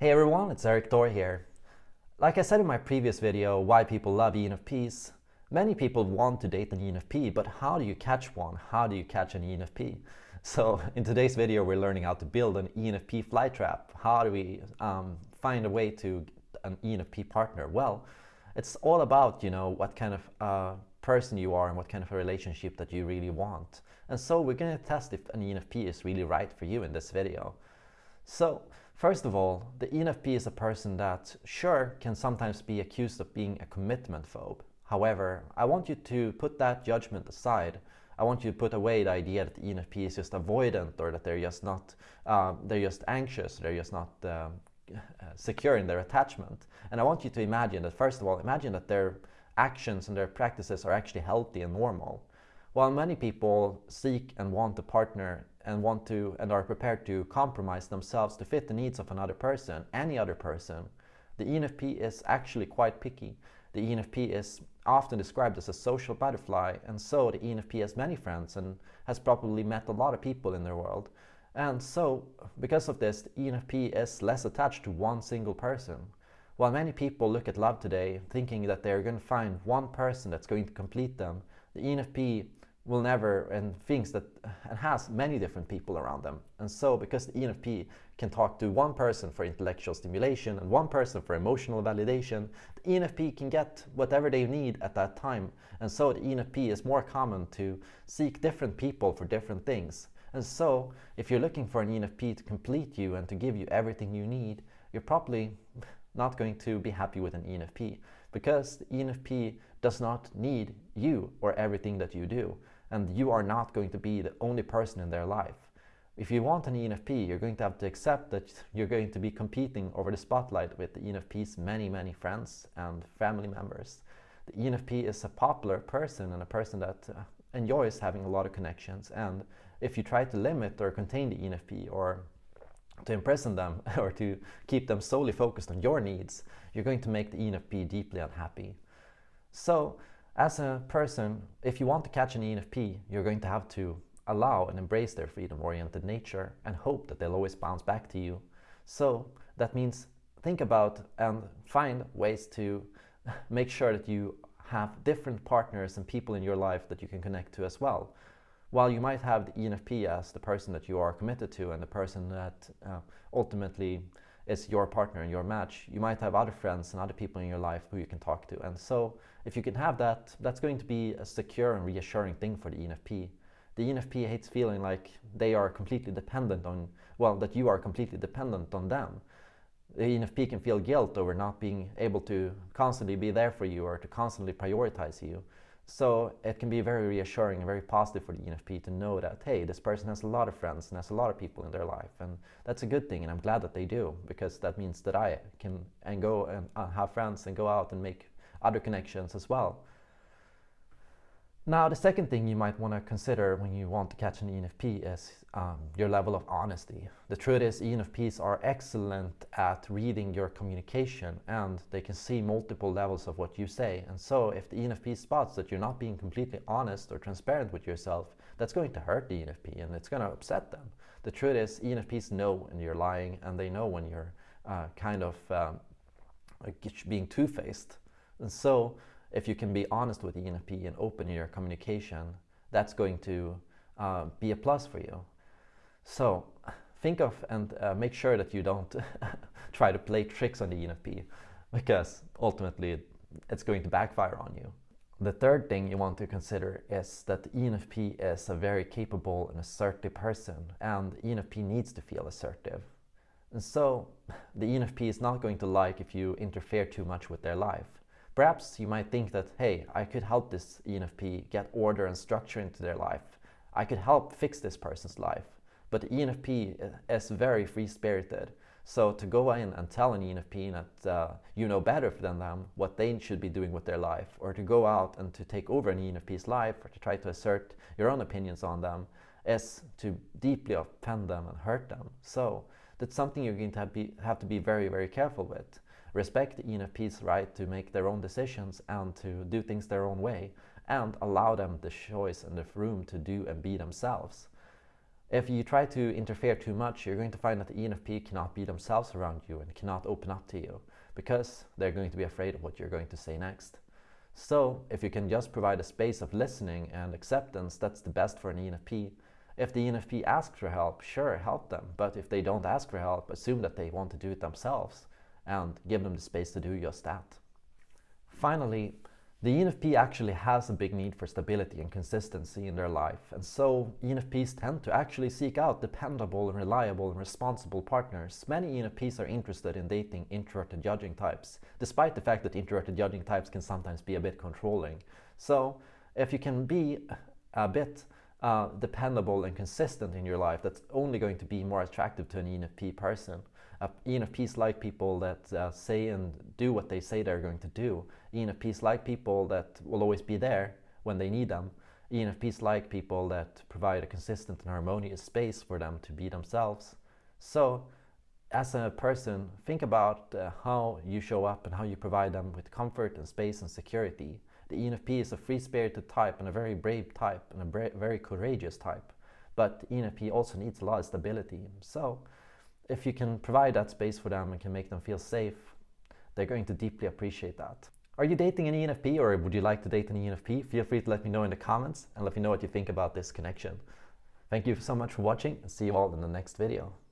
Hey everyone, it's Erik Thor here. Like I said in my previous video, why people love ENFPs, many people want to date an ENFP, but how do you catch one? How do you catch an ENFP? So in today's video, we're learning how to build an ENFP fly trap. How do we um, find a way to an ENFP partner? Well, it's all about, you know, what kind of uh, person you are and what kind of a relationship that you really want. And so we're going to test if an ENFP is really right for you in this video. So first of all, the ENFP is a person that sure can sometimes be accused of being a commitment phobe. However, I want you to put that judgment aside. I want you to put away the idea that the ENFP is just avoidant or that they're just not, uh, they're just anxious, they're just not um, secure in their attachment. And I want you to imagine that, first of all, imagine that their actions and their practices are actually healthy and normal. While many people seek and want a partner and want to and are prepared to compromise themselves to fit the needs of another person, any other person, the ENFP is actually quite picky. The ENFP is often described as a social butterfly and so the ENFP has many friends and has probably met a lot of people in their world. And so, because of this, the ENFP is less attached to one single person. While many people look at love today thinking that they're going to find one person that's going to complete them, the ENFP will never and thinks that and has many different people around them. And so because the ENFP can talk to one person for intellectual stimulation and one person for emotional validation, the ENFP can get whatever they need at that time. And so the ENFP is more common to seek different people for different things. And so if you're looking for an ENFP to complete you and to give you everything you need, you're probably not going to be happy with an ENFP because the ENFP does not need you or everything that you do and you are not going to be the only person in their life. If you want an ENFP, you're going to have to accept that you're going to be competing over the spotlight with the ENFP's many, many friends and family members. The ENFP is a popular person and a person that uh, enjoys having a lot of connections. And if you try to limit or contain the ENFP or to imprison them or to keep them solely focused on your needs, you're going to make the ENFP deeply unhappy. So as a person, if you want to catch an ENFP, you're going to have to allow and embrace their freedom-oriented nature and hope that they'll always bounce back to you. So that means think about and find ways to make sure that you have different partners and people in your life that you can connect to as well. While you might have the ENFP as the person that you are committed to and the person that uh, ultimately is your partner and your match, you might have other friends and other people in your life who you can talk to. And so if you can have that, that's going to be a secure and reassuring thing for the ENFP. The ENFP hates feeling like they are completely dependent on, well, that you are completely dependent on them. The ENFP can feel guilt over not being able to constantly be there for you or to constantly prioritize you. So it can be very reassuring and very positive for the ENFP to know that, hey, this person has a lot of friends and has a lot of people in their life. And that's a good thing. And I'm glad that they do because that means that I can and go and uh, have friends and go out and make other connections as well. Now, the second thing you might want to consider when you want to catch an ENFP is um, your level of honesty. The truth is ENFPs are excellent at reading your communication and they can see multiple levels of what you say. And so if the ENFP spots that you're not being completely honest or transparent with yourself, that's going to hurt the ENFP and it's going to upset them. The truth is ENFPs know when you're lying and they know when you're uh, kind of um, being two-faced. And so if you can be honest with the ENFP and open in your communication, that's going to uh, be a plus for you. So think of and uh, make sure that you don't try to play tricks on the ENFP because ultimately it's going to backfire on you. The third thing you want to consider is that the ENFP is a very capable and assertive person and ENFP needs to feel assertive. And so the ENFP is not going to like if you interfere too much with their life. Perhaps you might think that, hey, I could help this ENFP get order and structure into their life. I could help fix this person's life. But the ENFP is very free-spirited. So to go in and tell an ENFP that uh, you know better than them what they should be doing with their life, or to go out and to take over an ENFP's life, or to try to assert your own opinions on them, is to deeply offend them and hurt them. So that's something you're going to have, be, have to be very, very careful with respect ENFP's right to make their own decisions and to do things their own way and allow them the choice and the room to do and be themselves. If you try to interfere too much, you're going to find that the ENFP cannot be themselves around you and cannot open up to you because they're going to be afraid of what you're going to say next. So if you can just provide a space of listening and acceptance, that's the best for an ENFP. If the ENFP asks for help, sure, help them. But if they don't ask for help, assume that they want to do it themselves and give them the space to do just that. Finally, the ENFP actually has a big need for stability and consistency in their life, and so ENFPs tend to actually seek out dependable and reliable and responsible partners. Many ENFPs are interested in dating introverted judging types, despite the fact that introverted judging types can sometimes be a bit controlling. So if you can be a bit uh, dependable and consistent in your life, that's only going to be more attractive to an ENFP person. Uh, ENFPs like people that uh, say and do what they say they're going to do. ENFPs like people that will always be there when they need them. ENFPs like people that provide a consistent and harmonious space for them to be themselves. So, as a person, think about uh, how you show up and how you provide them with comfort and space and security. The ENFP is a free-spirited type and a very brave type and a very courageous type. But ENFP also needs a lot of stability. So, if you can provide that space for them and can make them feel safe, they're going to deeply appreciate that. Are you dating an ENFP or would you like to date an ENFP? Feel free to let me know in the comments and let me know what you think about this connection. Thank you so much for watching and see you all in the next video.